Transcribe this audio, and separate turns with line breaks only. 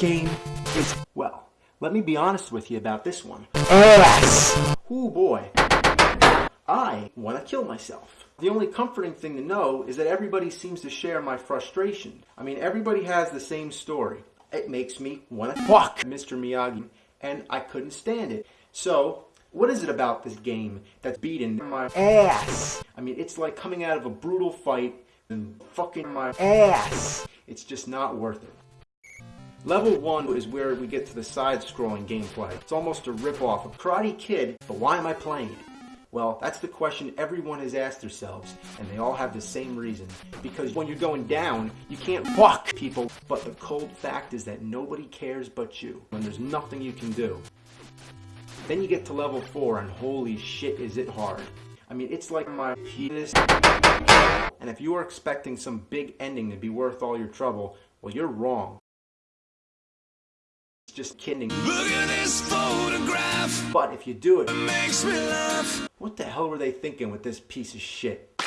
game is,
Well, let me be honest with you about this one.
ass.
Ooh boy. I want to kill myself. The only comforting thing to know is that everybody seems to share my frustration. I mean, everybody has the same story. It makes me want to fuck Mr. Miyagi, and I couldn't stand it. So, what is it about this game that's beating my
Ass.
I mean, it's like coming out of a brutal fight and fucking my
Ass.
It's just not worth it. Level 1 is where we get to the side-scrolling gameplay. It's almost a rip-off of Karate Kid, but why am I playing it? Well, that's the question everyone has asked themselves, and they all have the same reason. Because when you're going down, you can't fuck people, but the cold fact is that nobody cares but you, when there's nothing you can do. Then you get to level 4, and holy shit is it hard. I mean, it's like my penis. And if you are expecting some big ending to be worth all your trouble, well, you're wrong. Just kidding.
Look at this photograph,
But if you do it,
makes me laugh.
what the hell were they thinking with this piece of shit?